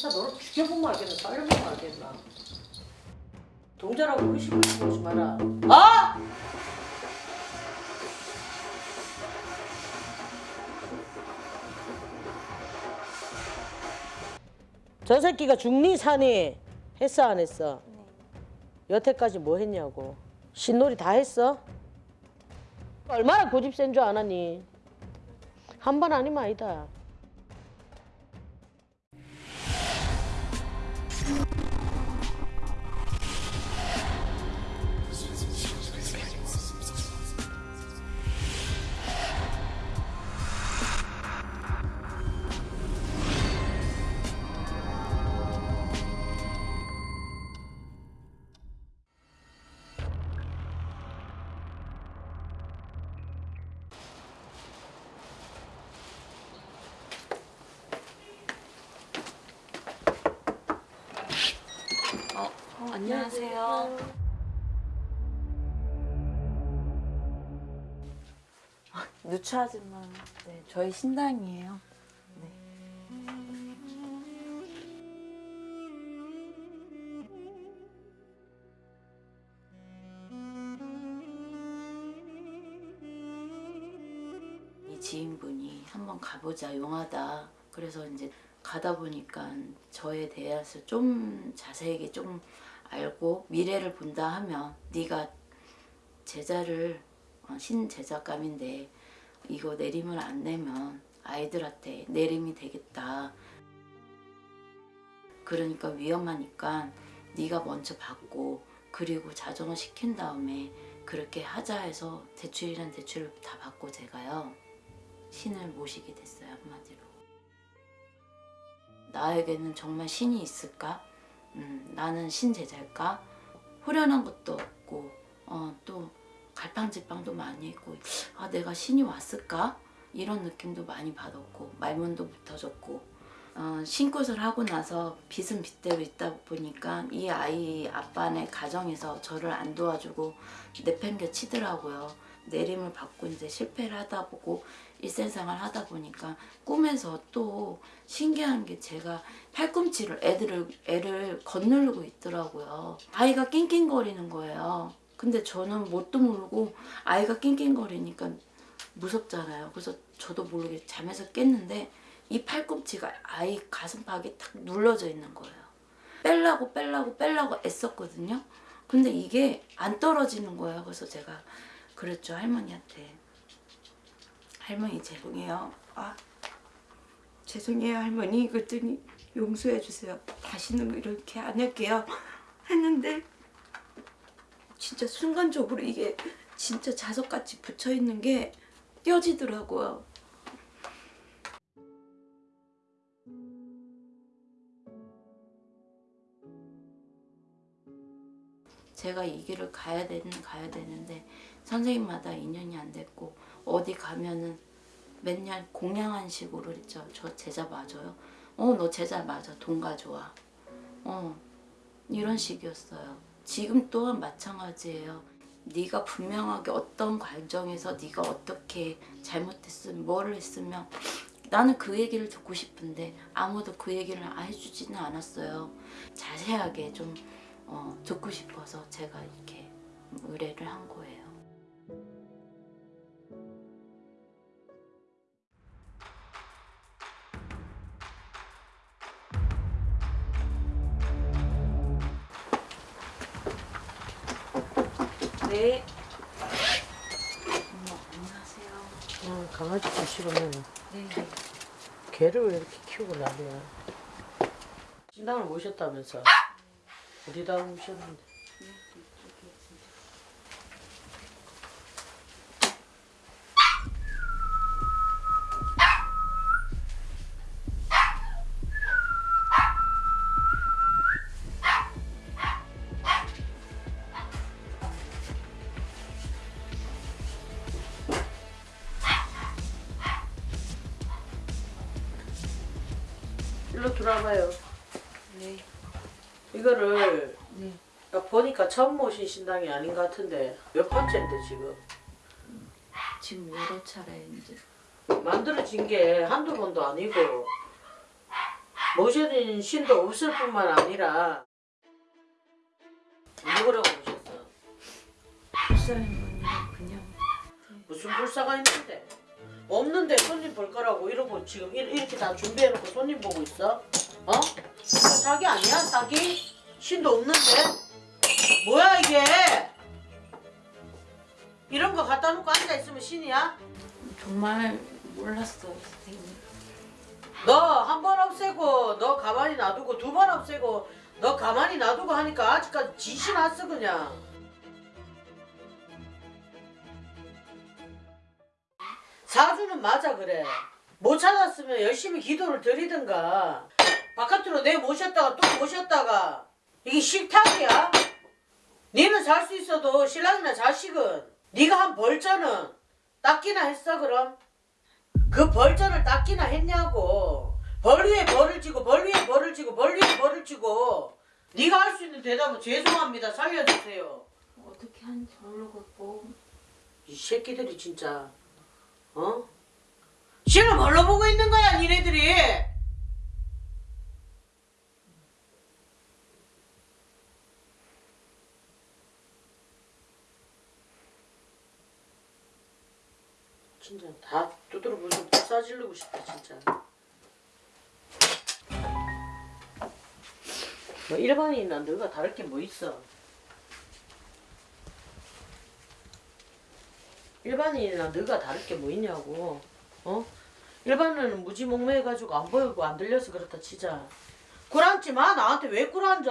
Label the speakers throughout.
Speaker 1: 나 너를 죽여보면 알겠나 살려보면 알겠나 동자라고 의식을 보지 마라. 아! 저 새끼가 중리 사니 했어 안 했어? 여태까지 뭐 했냐고. 신놀이 다 했어? 얼마나 고집 센 줄 아나니? 한 번 아니면 아니다
Speaker 2: 안녕하세요. 아, 누추하지만 네, 저희 신당이에요. 네. 이 지인분이 한번 가보자 용하다. 그래서 이제 가다 보니까 저에 대해서 좀 자세하게 좀 알고 미래를 본다 하면 네가 제자를 어, 신제자감인데 이거 내림을 안 내면 아이들한테 내림이 되겠다. 그러니까 위험하니까 네가 먼저 받고 그리고 자정을 시킨 다음에 그렇게 하자 해서 대출이란 대출을 다 받고 제가요 신을 모시게 됐어요 한마디로 나에게는 정말 신이 있을까? 음, 나는 신제자일까? 후련한 것도 없고 어, 또 갈팡질팡도 많이 했고 아 내가 신이 왔을까? 이런 느낌도 많이 받았고 말문도 못 터졌고 어, 신굿을 하고 나서 빚은 빚대로 있다 보니까 이 아이 아빠네 가정에서 저를 안 도와주고 내팽겨 치더라고요. 내림을 받고 이제 실패를 하다 보고 일생생활 하다 보니까 꿈에서 또 신기한 게 제가 팔꿈치를 애들을 애를 거느르고 있더라고요. 아이가 낑낑거리는 거예요. 근데 저는 뭣도 모르고 아이가 낑낑거리니까 무섭잖아요. 그래서 저도 모르게 잠에서 깼는데 이 팔꿈치가 아이 가슴팍에 탁 눌러져 있는 거예요. 뺄라고 뺄라고 뺄라고 애썼거든요. 근데 이게 안 떨어지는 거예요. 그래서 제가 그랬죠 할머니한테. 할머니 죄송해요. 아 죄송해요 할머니. 그랬더니 용서해 주세요. 다시는 이렇게 안 할게요. 했는데 진짜 순간적으로 이게 진짜 자석같이 붙여 있는 게 떼어지더라고요. 제가 이 길을 가야 되는 가야 되는데 선생님마다 인연이 안 됐고 어디 가면은 맨날 공양한 식으로 했죠. 저 제자 맞아요. 어 너 제자 맞아. 돈 가져와. 어 이런 식이었어요. 지금 또한 마찬가지예요. 네가 분명하게 어떤 과정에서 네가 어떻게 잘못했으면 뭐를 했으면 나는 그 얘기를 듣고 싶은데 아무도 그 얘기를 해주지는 않았어요. 자세하게 좀 어, 듣고 싶어서 제가 이렇게 의뢰를 한 거예요.
Speaker 1: 보시려면
Speaker 2: 네.
Speaker 1: 개를 왜 이렇게 키우고 난리야? 신당을 모셨다면서. 어디다 모셨는데 일로 들어와봐요
Speaker 2: 네.
Speaker 1: 이거를
Speaker 2: 네.
Speaker 1: 보니까 처음 모신 신당이 아닌 것 같은데 몇 번째인데 지금
Speaker 2: 지금 여러 차례 이제
Speaker 1: 만들어진 게 한두 번도 아니고 모셔진 신도 없을 뿐만 아니라 누구라고 모셨어?
Speaker 2: 불사님 그냥
Speaker 1: 무슨 불사가 있는데? 없는데 손님 볼 거라고 이러고 지금 이- 이렇게 다 준비해놓고 손님 보고 있어? 어? 사기 아니야? 사기? 신도 없는데? 뭐야 이게? 이런 거 갖다 놓고 앉아있으면 신이야?
Speaker 2: 정말 몰랐어요 선생님.
Speaker 1: 너 한 번 없애고 너 가만히 놔두고 두 번 없애고 너 가만히 놔두고 하니까 아직까지 지시 났어 그냥 사주는 맞아 그래. 못 찾았으면 열심히 기도를 드리든가. 바깥으로 내 모셨다가 또 모셨다가. 이게 식탁이야? 니는 살 수 있어도 신랑이나 자식은 네가 한 벌자는 닦기나 했어 그럼? 그 벌전을 닦기나 했냐고. 벌 위에 벌을 지고 벌 위에 벌을 지고 벌 위에 벌을 지고. 네가 할 수 있는 대답은 죄송합니다. 살려주세요.
Speaker 2: 어떻게 하는지 모르겠고
Speaker 1: 이 새끼들이 진짜 어? 신을 뭘로 보고 있는 거야 니네들이? 진짜 다 두드려 부서 싸질르고 싶다 진짜. 뭐 일반인이나 너가 다를 게 뭐 있어 일반인이나 너가 다를 게 뭐 있냐고. 어? 일반인은 무지몽매해가지고 안 보이고 안 들려서 그렇다 치자. 꿀앉지 마 나한테 왜 꿀앉아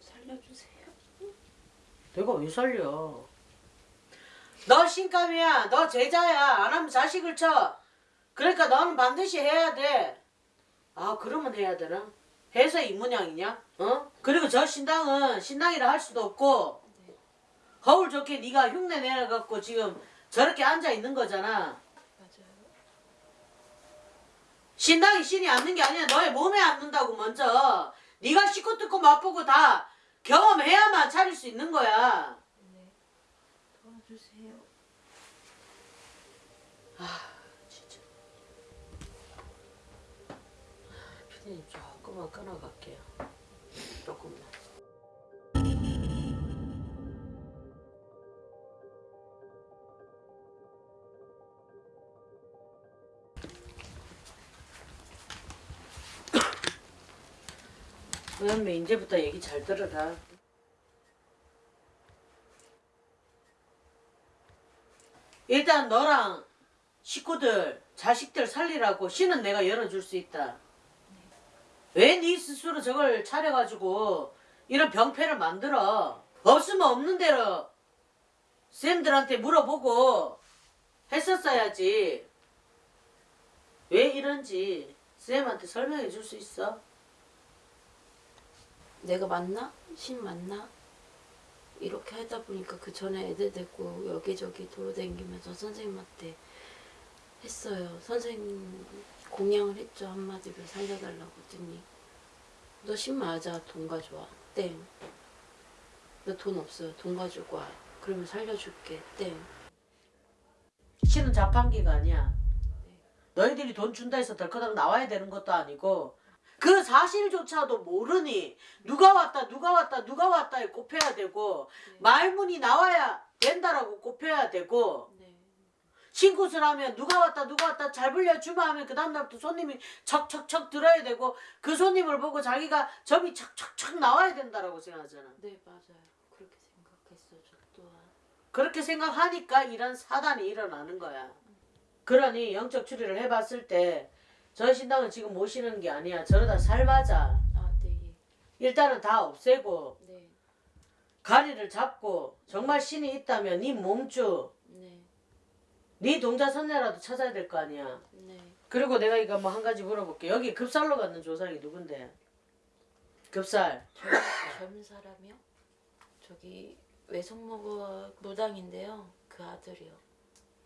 Speaker 2: 살려주세요.
Speaker 1: 내가 왜 살려? 너 신감이야 너 제자야 안 하면 자식을 쳐. 그러니까 너는 반드시 해야 돼아 그러면 해야 되나? 해서 이 모양이냐? 어? 그리고 저 신당은 신당이라 할 수도 없고 거울 좋게 네가 흉내 내갖고 지금 저렇게 앉아 있는 거잖아
Speaker 2: 맞아요.
Speaker 1: 신당이 신이 앉는 게 아니라 너의 몸에 앉는다고 먼저 네가 씻고 뜯고 맛보고 다 경험해야만 차릴 수 있는 거야
Speaker 2: 네. 도와주세요.
Speaker 1: 진짜 피디님 조금만 끊어갈게요 조금만 의원미 이제부터 얘기 잘 들어라 일단 너랑 식구들, 자식들 살리라고 신은 내가 열어줄 수 있다. 왜 네 스스로 저걸 차려가지고 이런 병폐를 만들어? 없으면 없는 대로 쌤들한테 물어보고 했었어야지. 왜 이런지 쌤한테 설명해 줄 수 있어?
Speaker 2: 내가 맞나? 신 맞나? 이렇게 하다 보니까 그 전에 애들 데리고 여기저기 돌아다니면서 선생님한테 했어요. 선생님 공양을 했죠 한마디로 살려달라고 했더니 너 신 맞아 돈 가져와 땡. 너 돈 없어요 돈 가지고 와. 그러면 살려줄게 땡.
Speaker 1: 신은 자판기가 아니야. 너희들이 돈 준다 해서 덜커덕 나와야 되는 것도 아니고 그 사실조차도 모르니 누가 왔다 누가 왔다 누가 왔다에 꼽혀야 되고 말문이 나와야 된다라고 꼽혀야 되고
Speaker 2: 네.
Speaker 1: 신굿을 하면 누가 왔다 누가 왔다 잘 불려주마 하면 그 다음날부터 손님이 척척척 들어야 되고 그 손님을 보고 자기가 점이 척척척 나와야 된다라고 생각하잖아
Speaker 2: 네 맞아요. 그렇게 생각했어요 저 또한.
Speaker 1: 그렇게 생각하니까 이런 사단이 일어나는 거야 그러니 영적 추리를 해봤을 때 저 신당은 지금 모시는 게 아니야 저러다 살맞아
Speaker 2: 아 네.
Speaker 1: 일단은 다 없애고
Speaker 2: 네.
Speaker 1: 가리를 잡고 정말 신이 있다면 네 몸주
Speaker 2: 네.
Speaker 1: 네 동자 선녀라도 찾아야 될 거 아니야
Speaker 2: 네.
Speaker 1: 그리고 내가 이거 뭐 한 가지 물어볼게 여기 급살로 받는 조상이 누군데 급살
Speaker 2: 저, 젊은 사람이요? 저기 외숙모가 무당인데요. 그 아들이요.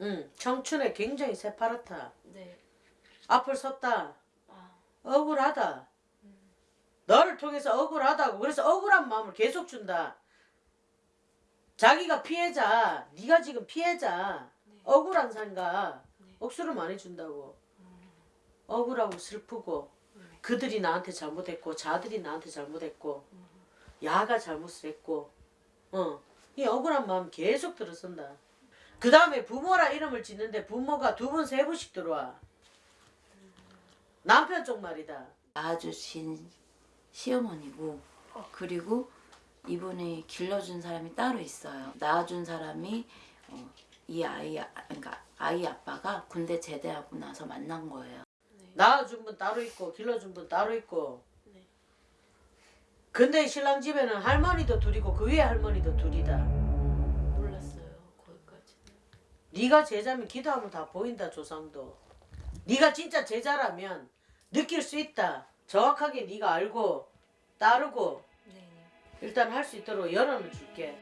Speaker 1: 응 청춘에 굉장히 새파랗다
Speaker 2: 네.
Speaker 1: 앞을 섰다.
Speaker 2: 아,
Speaker 1: 억울하다. 너를 통해서 억울하다고. 그래서 억울한 마음을 계속 준다. 자기가 피해자. 네가 지금 피해자.
Speaker 2: 네.
Speaker 1: 억울한 산가.
Speaker 2: 네.
Speaker 1: 억수를 많이 준다고. 억울하고 슬프고 그들이 나한테 잘못했고 자들이 나한테 잘못했고 야가 잘못을 했고. 어, 이 억울한 마음 계속 들어선다. 그 다음에 부모라 이름을 짓는데 부모가 두 번 세 번씩 들어와. 남편 쪽 말이다.
Speaker 2: 낳아주신 시어머니고 그리고 이분이 길러준 사람이 따로 있어요. 낳아준 사람이 어, 이 아이 아- 그러니까 아이 아빠가 군대 제대하고 나서 만난 거예요.
Speaker 1: 낳아준 분 따로 있고 길러준 분 따로 있고. 근데 신랑 집에는 할머니도 둘이고 그 위에 할머니도 둘이다.
Speaker 2: 몰랐어요 거기까지.
Speaker 1: 네가 제자면 기도하면 다 보인다 조상도. 네가 진짜 제자라면 느낄 수 있다. 정확하게 네가 알고 따르고
Speaker 2: 네.
Speaker 1: 일단 할 수 있도록 열어는 줄게.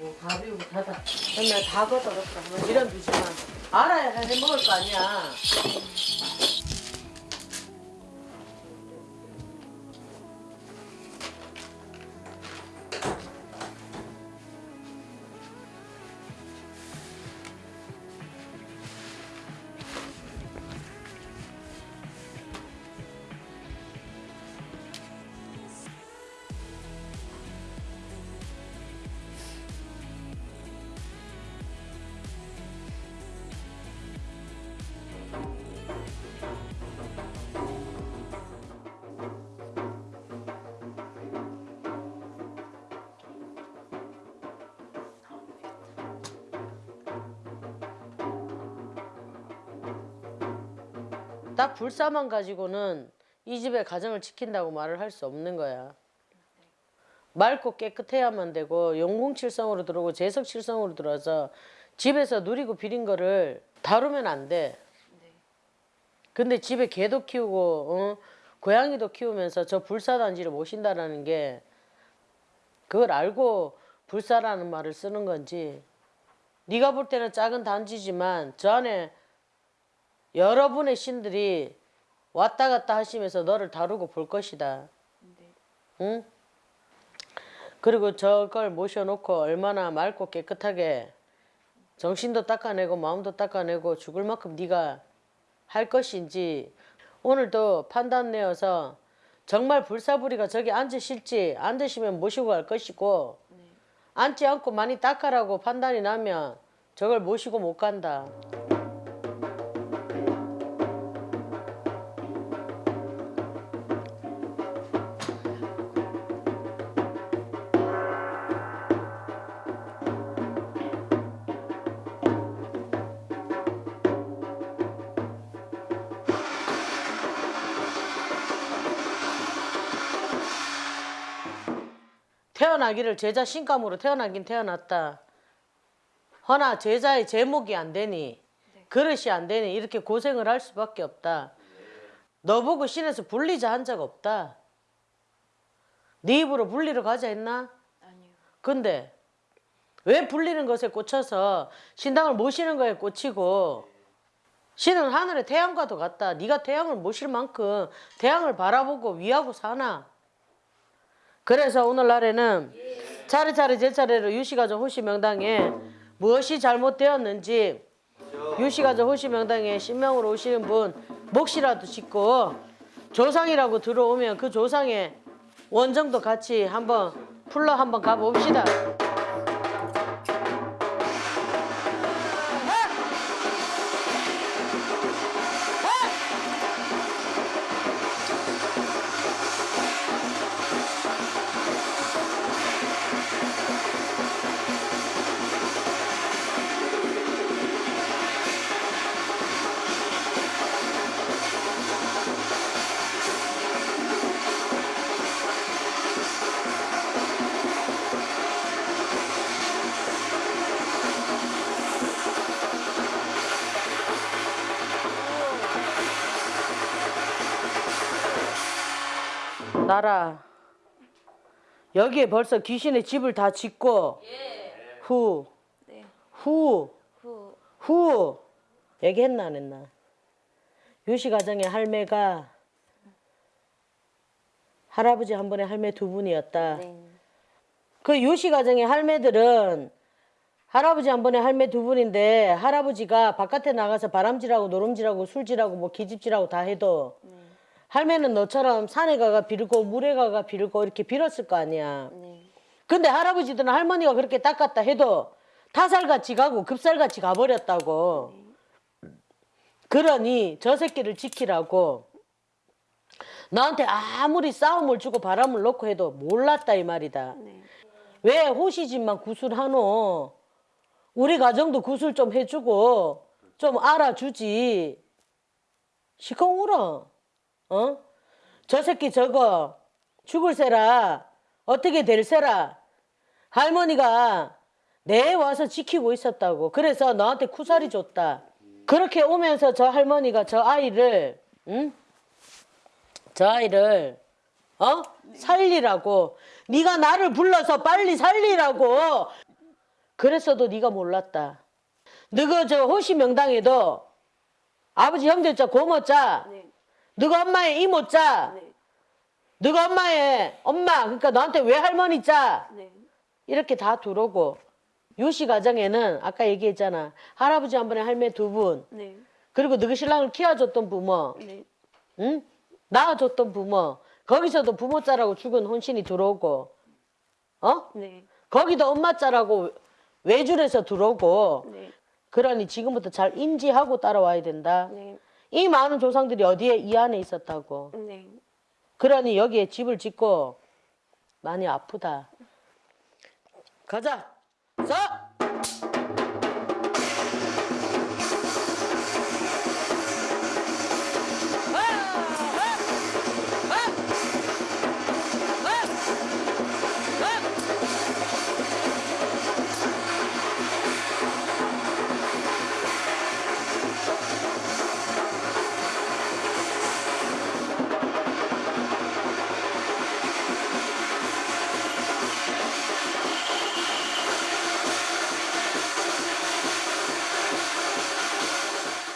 Speaker 1: 오, 닫아. 맨날 다 걷어갔다. 이런 두지만 알아야 해 먹을 거 아니야. 딱 불사만 가지고는 이 집의 가정을 지킨다고 말을 할 수 없는 거야. 맑고 깨끗해야만 되고 용궁칠성으로 들어오고 재석칠성으로 들어와서 집에서 누리고 비린 거를 다루면 안 돼. 근데 집에 개도 키우고 어? 고양이도 키우면서 저 불사단지를 모신다라는 게 그걸 알고 불사라는 말을 쓰는 건지 네가 볼 때는 작은 단지지만 저 안에 여러분의 신들이 왔다 갔다 하시면서 너를 다루고 볼 것이다. 응? 그리고 저걸 모셔놓고 얼마나 맑고 깨끗하게 정신도 닦아내고 마음도 닦아내고 죽을 만큼 네가 할 것인지 오늘도 판단 내어서 정말 불사부리가 저기 앉으실지 앉으시면 모시고 갈 것이고 앉지 않고 많이 닦아라고 판단이 나면 저걸 모시고 못 간다. 태어나기를 제자 신감으로 태어나긴 태어났다. 허나 제자의 제목이 안 되니 그릇이 안 되니 이렇게 고생을 할 수밖에 없다. 너 보고 신에서 불리자 한 적 없다. 네 입으로 불리러 가자 했나?
Speaker 2: 아니요.
Speaker 1: 근데 왜 불리는 것에 꽂혀서 신당을 모시는 거에 꽂히고 신은 하늘의 태양과도 같다. 네가 태양을 모실 만큼 태양을 바라보고 위하고 사나. 그래서 오늘날에는 차례차례 제 차례로 유시가족 호시 명당에 무엇이 잘못되었는지 유시가족 호시 명당에 신명으로 오시는 분 몫이라도 짓고 조상이라고 들어오면 그 조상의 원정도 같이 한번 풀러 한번 가봅시다. 나라 여기에 벌써 귀신의 집을 다 짓고 후,
Speaker 2: 네.
Speaker 1: 후,
Speaker 2: 후
Speaker 1: 후 얘기했나 안 했나? 유시 가정의 할매가 할아버지 한 번에 할매 두 분이었다.
Speaker 3: 네.
Speaker 1: 그 요시 가정의 할매들은 할아버지 한 번에 할매 두 분인데 할아버지가 바깥에 나가서 바람질하고 노름질하고 술질하고 뭐 기집질하고 다 해도 할매는 너처럼 산에 가가 빌고 물에 가가 빌고 이렇게 빌었을 거 아니야.
Speaker 3: 네.
Speaker 1: 근데 할아버지들은 할머니가 그렇게 닦았다 해도 타살같이 가고 급살같이 가버렸다고. 그러니 저 새끼를 지키라고 너한테 아무리 싸움을 주고 바람을 놓고 해도 몰랐다 이 말이다.
Speaker 3: 네.
Speaker 1: 왜 호시집만 구술하노? 우리 가정도 구술 좀 해주고 좀 알아주지. 시커 울어. 어? 저 새끼 저거 죽을세라 어떻게 될세라 할머니가 내 와서 지키고 있었다고. 그래서 너한테 쿠사리 줬다. 그렇게 오면서 저 할머니가 저 아이를 응? 저 아이를 어 살리라고 네가 나를 불러서 빨리 살리라고 그랬어도 네가 몰랐다. 너가 저 호시 명당에도 아버지 형제자 고모자
Speaker 3: 네.
Speaker 1: 너가 엄마의 이모 자
Speaker 3: 네.
Speaker 1: 너가 엄마의 엄마 그러니까 너한테 왜 할머니 자
Speaker 3: 네.
Speaker 1: 이렇게 다 들어오고 요시 가정에는 아까 얘기했잖아 할아버지 한 번에 할매 두 분
Speaker 3: 네.
Speaker 1: 그리고 너희 신랑을 키워줬던 부모
Speaker 3: 네.
Speaker 1: 응? 낳아줬던 부모 거기서도 부모 자라고 죽은 혼신이 들어오고 어?
Speaker 3: 네.
Speaker 1: 거기도 엄마 자라고 외줄에서 들어오고
Speaker 3: 네.
Speaker 1: 그러니 지금부터 잘 인지하고 따라와야 된다
Speaker 3: 네.
Speaker 1: 이 많은 조상들이 어디에 이 안에 있었다고?
Speaker 3: 네.
Speaker 1: 그러니 여기에 집을 짓고 많이 아프다. 가자. 자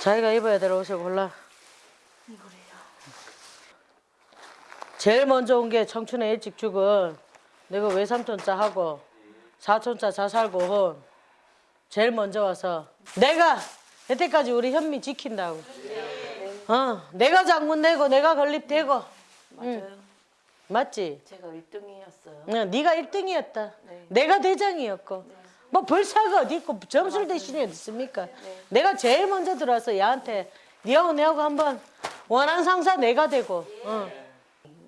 Speaker 1: 자기가 입어야 될 옷을 골라
Speaker 3: 이거래요.
Speaker 1: 제일 먼저 온 게 청춘의 일찍 죽은 내가 외삼촌자 하고 사촌자 자살고 혼 제일 먼저 와서 내가 여태까지 우리 현미 지킨다고 어 내가 장문 내고 내가 건립되고
Speaker 3: 맞아요.
Speaker 1: 맞지?
Speaker 3: 제가 1등이었어요.
Speaker 1: 응, 네가 1등이었다
Speaker 3: 네.
Speaker 1: 내가 대장이었고 뭐 벌사가 어디 있고 점술 대신에 어디 있습니까 내가 제일 먼저 들어와서 얘한테 니하고 내하고 한번 원한 상사 내가 되고 어.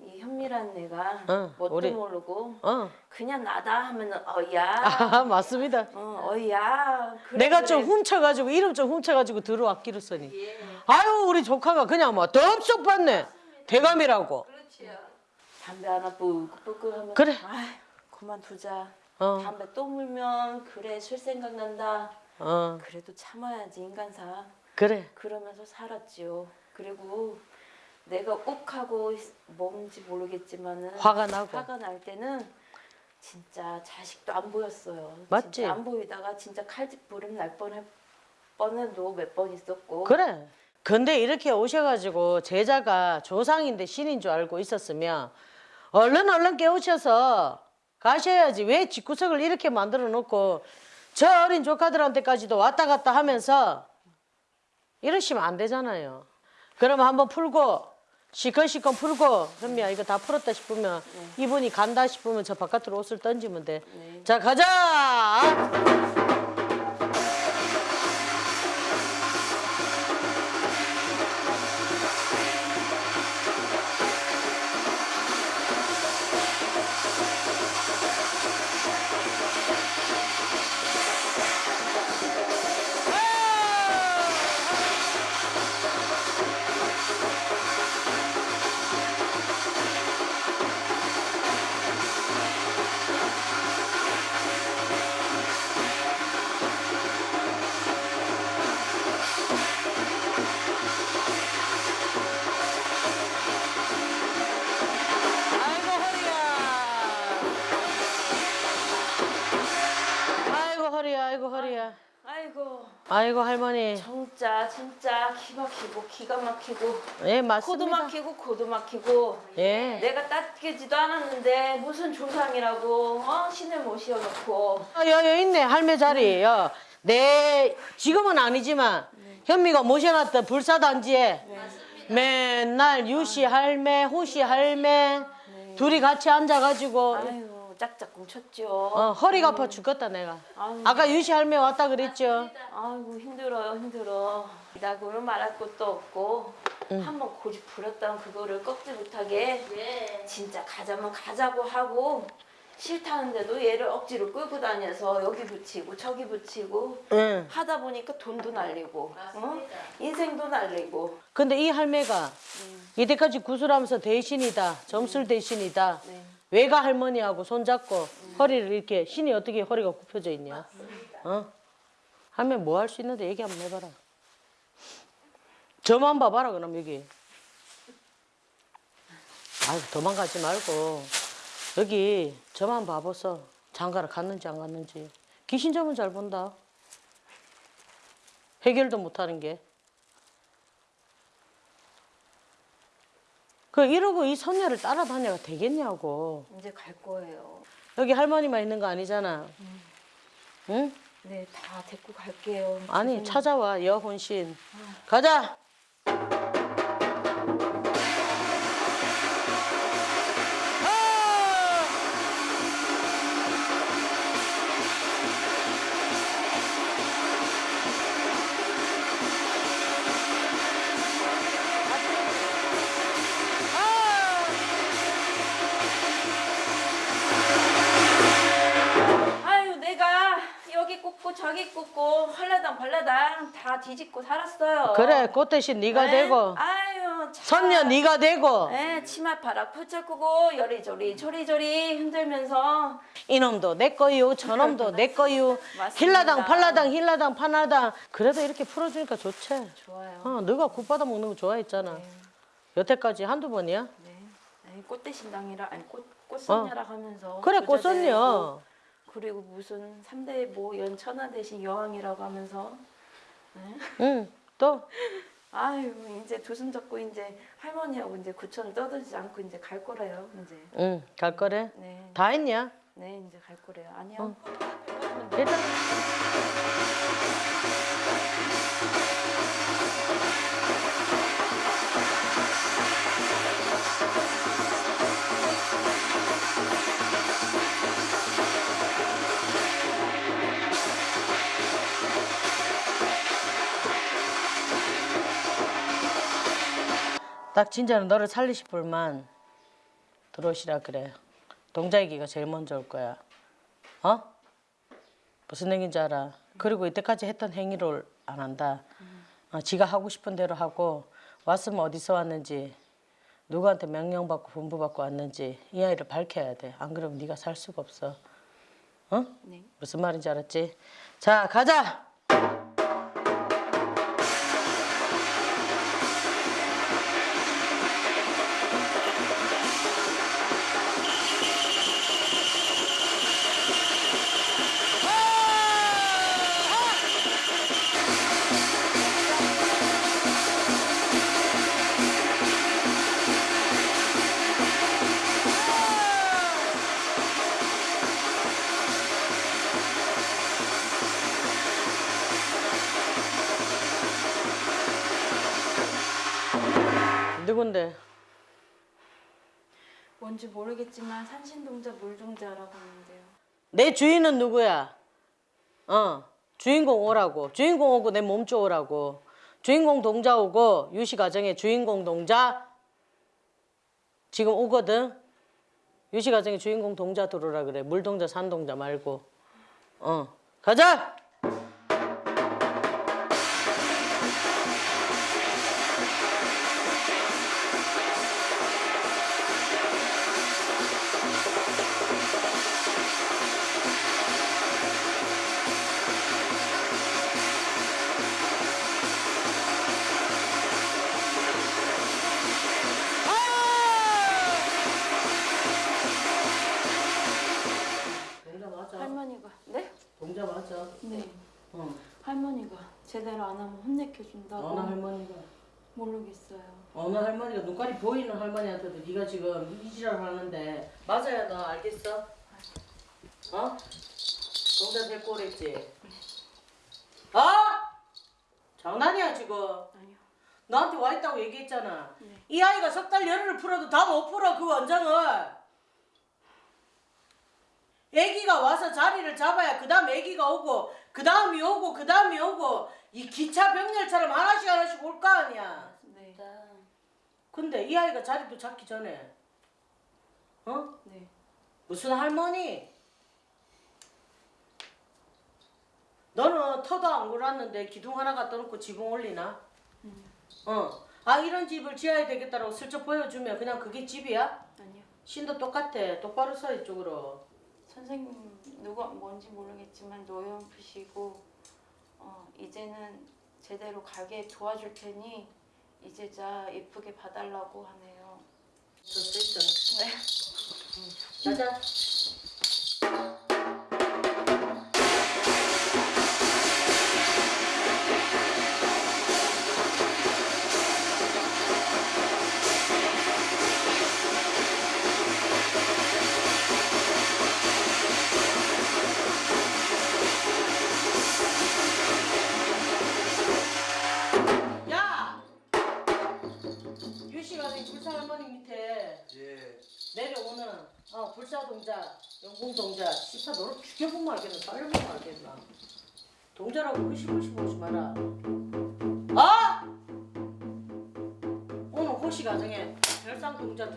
Speaker 3: 이 현미란 애가
Speaker 1: 어,
Speaker 3: 뭣도
Speaker 1: 우리-
Speaker 3: 모르고
Speaker 1: 어.
Speaker 3: 그냥 나다 하면은 어이야.
Speaker 1: 아, 맞습니다.
Speaker 3: 어, 어이야. 그래,
Speaker 1: 내가
Speaker 3: 그래.
Speaker 1: 좀 훔쳐가지고 이름 좀 훔쳐가지고 들어왔기로 써니. 아유 우리 조카가 그냥 뭐 덥석 받네. 대감이라고.
Speaker 3: 담배 하나 뿌끄뿌끄 하면
Speaker 1: 그래.
Speaker 3: 아, 그만두자.
Speaker 1: 어.
Speaker 3: 담배 또 물면 그래 술 생각난다.
Speaker 1: 어
Speaker 3: 그래도 참아야지 인간사.
Speaker 1: 그래.
Speaker 3: 그러면서 살았지요. 그리고 내가 욱하고 뭔지 모르겠지만은
Speaker 1: 화가 나고.
Speaker 3: 화가 날 때는 진짜 자식도 안 보였어요.
Speaker 1: 맞지?
Speaker 3: 안 보이다가 진짜 칼집 부름 날 뻔할 뻔해도 몇 번 있었고.
Speaker 1: 그래. 근데 이렇게 오셔가지고 제자가 조상인데 신인 줄 알고 있었으면 얼른 얼른 깨우쳐서 가셔야지. 왜 집구석을 이렇게 만들어 놓고 저 어린 조카들한테까지도 왔다 갔다 하면서 이러시면 안 되잖아요. 그러면 한번 풀고 시컨시컨 풀고 현미야 이거 다 풀었다 싶으면 이분이 간다 싶으면 저 바깥으로 옷을 던지면 돼.
Speaker 3: 네.
Speaker 1: 자 가자. 아이고 할머니.
Speaker 3: 진짜 진짜 기 막히고 기가 막히고
Speaker 1: 예
Speaker 3: 코도
Speaker 1: 맞습니다.
Speaker 3: 막히고 코도 막히고
Speaker 1: 예.
Speaker 3: 내가 따뜻지도 않았는데 무슨 조상이라고 어? 신을 모셔놓고
Speaker 1: 아, 여기 있네 할매 자리에요. 내 지금은 아니지만 현미가 모셔놨던 불사단지에 맨날 유씨 할매, 호씨 할매 둘이 같이 앉아가지고
Speaker 3: 아이고 짝짝 뭉쳤죠
Speaker 1: 어, 허리가 아파 죽겠다 내가.
Speaker 3: 아유.
Speaker 1: 아까 유씨 할매 왔다 그랬죠.
Speaker 3: 아이고 힘들어요 힘들어 나고는 말할 것도 없고 한번 고집 부렸다면 그거를 꺾지 못하게 진짜 가자면 가자고 하고 싫다는데도 얘를 억지로 끌고 다녀서 여기 붙이고 저기 붙이고
Speaker 1: 응.
Speaker 3: 하다 보니까 돈도 날리고 어? 인생도 날리고
Speaker 1: 근데 이 할매가 이때까지 구슬하면서 대신이다, 점술 대신이다.
Speaker 3: 네.
Speaker 1: 외가 할머니하고 손잡고 허리를 이렇게 신이 어떻게 허리가 굽혀져 있냐? 어? 할매 뭐할 수 있는데 얘기 한번 해봐라. 저만 봐봐라 그럼 여기. 아이고 도망가지 말고 여기 저만 봐보소. 장가를 갔는지 안 갔는지. 귀신 점은 잘 본다. 해결도 못하는 게. 그 이러고 이 손녀를 따라다녀가 되겠냐고.
Speaker 3: 이제 갈 거예요
Speaker 1: 여기 할머니만 있는 거 아니잖아. 응?
Speaker 3: 네 다 데리고 갈게요
Speaker 1: 아니 찾아와 여혼신. 가자. 그래 꽃 대신 네가
Speaker 3: 네?
Speaker 1: 되고
Speaker 3: 아유 참.
Speaker 1: 선녀 네가 되고
Speaker 3: 네, 치마 바락 펼쳐꾸고 여리저리 저리저리 흔들면서
Speaker 1: 이놈도 내 거유 저놈도 내 거유. 힐라당 팔라당 힐라당 파나당 그래도 이렇게 풀어주니까 좋지.
Speaker 3: 좋아요.
Speaker 1: 어, 너가 국 받아 먹는 거 좋아했잖아. 여태까지 한두 번이야?
Speaker 3: 네. 아니, 꽃대신당이라 아니 꽃 꽃선녀라 하면서
Speaker 1: 어. 그래
Speaker 3: 부자
Speaker 1: 꽃선녀.
Speaker 3: 그리고 무슨 삼대 뭐 연천하 대신 여왕이라고 하면서
Speaker 1: 응. 또
Speaker 3: 아유 이제 두 손 잡고 이제 할머니하고 이제 구천을 떠들지 않고 이제 갈 거래요 이제
Speaker 1: 응. 갈 거래.
Speaker 3: 네,
Speaker 1: 다 했냐?
Speaker 3: 네 이제 갈 거래요 아니요
Speaker 1: 일단 딱 진짜는 너를 살리실 분만 들어오시라 그래. 동자애기가 제일 먼저 올 거야. 어? 무슨 얘기인지 알아. 그리고 이때까지 했던 행위를 안 한다. 어, 지가 하고 싶은 대로 하고 왔으면 어디서 왔는지 누구한테 명령받고 분부받고 왔는지 이 아이를 밝혀야 돼. 안 그러면 네가 살 수가 없어. 어?
Speaker 3: 네.
Speaker 1: 무슨 말인지 알았지? 자, 가자. 누군데?
Speaker 3: 뭔지 모르겠지만 산신동자 물종자라고 하는데요
Speaker 1: 내 주인은 누구야? 어, 주인공 오라고. 주인공 오고 내 몸쪽 오라고. 주인공 동자 오고 유시 가정의 주인공 동자 지금 오거든. 유시 가정의 주인공 동자 들어오라 그래. 물동자 산동자 말고. 어, 가자.
Speaker 3: 할머니가
Speaker 1: 눈깔이 보이는 할머니한테도 네가 지금 이지랄 하는데 맞아야 너 알겠어? 어? 동자 데리고 오랬지? 어? 장난이야 지금
Speaker 3: 아니요.
Speaker 1: 나한테 와 있다고 얘기했잖아
Speaker 3: 네.
Speaker 1: 이 아이가 석 달 열흘을 풀어도 다 못 풀어 그 원장을 애기가 와서 자리를 잡아야 그 다음 애기가 오고 그 다음이 오고 그 다음이 오고 이 기차 병렬처럼 하나씩 하나씩 올 거 아니야
Speaker 3: 네.
Speaker 1: 근데 이 아이가 자리도 잡기 전에 어?
Speaker 3: 네.
Speaker 1: 무슨 할머니? 너는 터도 안 골았는데 기둥 하나 갖다 놓고 지붕 올리나? 어. 아 이런 집을 지어야 되겠다라고 슬쩍 보여주면 그냥 그게 집이야?
Speaker 3: 아니요.
Speaker 1: 신도 똑같아. 똑바로 서 이쪽으로.
Speaker 3: 선생님 누가 뭔지 모르겠지만 노연푸시고 어, 이제는 제대로 가게 도와줄 테니 이제자 예쁘게 봐달라고 하네요.
Speaker 1: 있잖아.
Speaker 3: 네.
Speaker 1: 가자.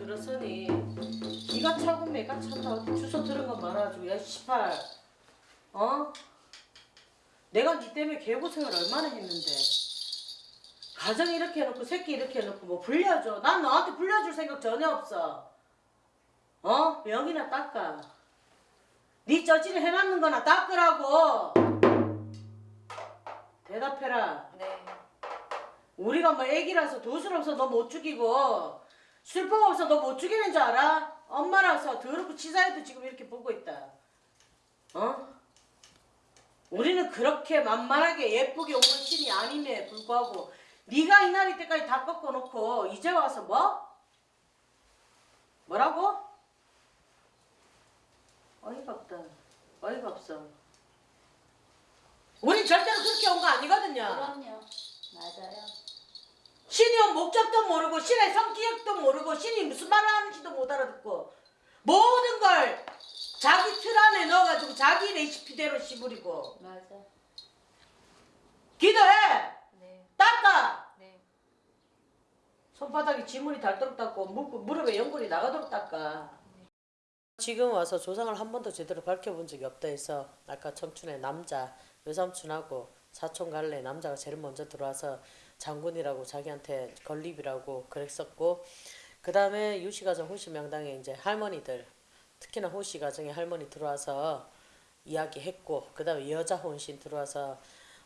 Speaker 1: 들었으니 네가 차고 찬다 어디 주소 들은 거 말아줘. 야 시팔, 어? 내가 네 때문에 개고생을 얼마나 했는데. 가정 이렇게 해놓고 새끼 이렇게 해놓고 뭐 불려줘. 난 너한테 불려줄 생각 전혀 없어. 어? 명이나 닦아. 네 저지를 해놨는 거나 닦으라고. 대답해라.
Speaker 3: 네.
Speaker 1: 우리가 뭐 애기라서 도술 없어 너 못 죽이고 술법 없어 너 못 죽이는 줄 알아? 엄마라서 더럽고 치사해도 지금 이렇게 보고 있다. 어? 우리는 그렇게 만만하게 예쁘게 오는 신이 아님에 불구하고 네가 이날이 때까지 다 꺾어놓고 이제 와서 뭐? 뭐라고? 어이가 없다. 어이가 없어. 우리 절대로 그렇게 온 거 아니거든요.
Speaker 2: 그럼요. 맞아요.
Speaker 1: 신이 온 목적도 모르고 신의 성격도 모르고 신이 무슨 말을 하는지도 못 알아듣고 모든 걸 자기 틀 안에 넣어가지고 자기 레시피대로 씹으리고
Speaker 2: 맞아.
Speaker 1: 기도해
Speaker 3: 네.
Speaker 1: 닦아
Speaker 3: 네.
Speaker 1: 손바닥에 지문이 닳도록 닦고 무, 무릎에 연골이 나가도록 닦아 지금 와서 조상을 한 번도 제대로 밝혀본 적이 없다 해서 아까 청춘의 남자 외삼촌하고 사촌 갈래 남자가 제일 먼저 들어와서 장군이라고 자기한테 건립이라고 그랬었고 그 다음에 유씨 가정 호씨 명당에 이제 할머니들 특히나 호씨 가정에 할머니 들어와서 이야기했고 그 다음에 여자 혼신 들어와서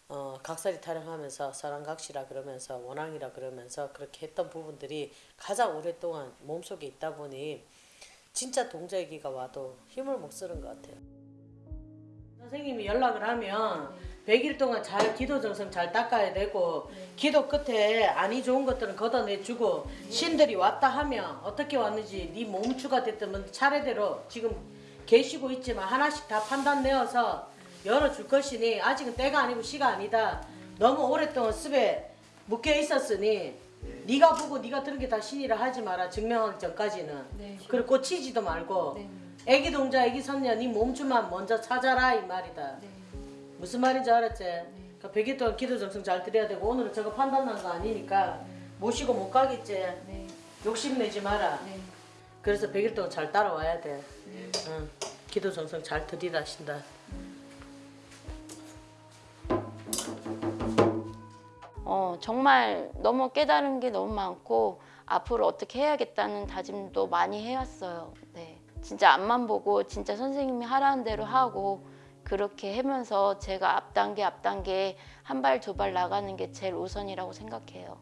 Speaker 1: 어, 각설이 타령하면서 사랑각시라 그러면서 원앙이라 그러면서 그렇게 했던 부분들이 가장 오랫동안 몸속에 있다 보니 진짜 동자 얘기가 와도 힘을 못 쓰는 것 같아요. 선생님이 연락을 하면 100일 동안 잘 기도 정성 잘 닦아야 되고 기도 끝에 안이 좋은 것들은 걷어내주고 신들이 왔다 하면 어떻게 왔는지 네 몸추가 됐든 차례대로 지금 계시고 있지만 하나씩 다 판단 내어서 열어줄 것이니 아직은 때가 아니고 시가 아니다. 너무 오랫동안 습에 묶여 있었으니 네가 보고 네가 들은 게 다 신이라 하지 마라 증명하기 전까지는
Speaker 3: 네.
Speaker 1: 그리고 꽂히지도 말고
Speaker 3: 네.
Speaker 1: 애기 동자 애기 선녀 네 몸주만 먼저 찾아라 이 말이다
Speaker 3: 네.
Speaker 1: 무슨 말인지 알았지? 그러니까 100일 동안 기도 정성 잘 드려야 되고 오늘은 저거 판단 난 거 아니니까 모시고 못 가겠지
Speaker 3: 네.
Speaker 1: 욕심내지 마라
Speaker 3: 네.
Speaker 1: 그래서 100일 동안 잘 따라와야 돼 응. 기도 정성 잘 드리라 신다
Speaker 2: 어, 정말 너무 깨달은 게 너무 많고 앞으로 어떻게 해야겠다는 다짐도 많이 해왔어요. 네. 진짜 앞만 보고 진짜 선생님이 하라는 대로 하고 그렇게 하면서 제가 앞단계 앞단계 한 발 두 발 나가는 게 제일 우선이라고 생각해요.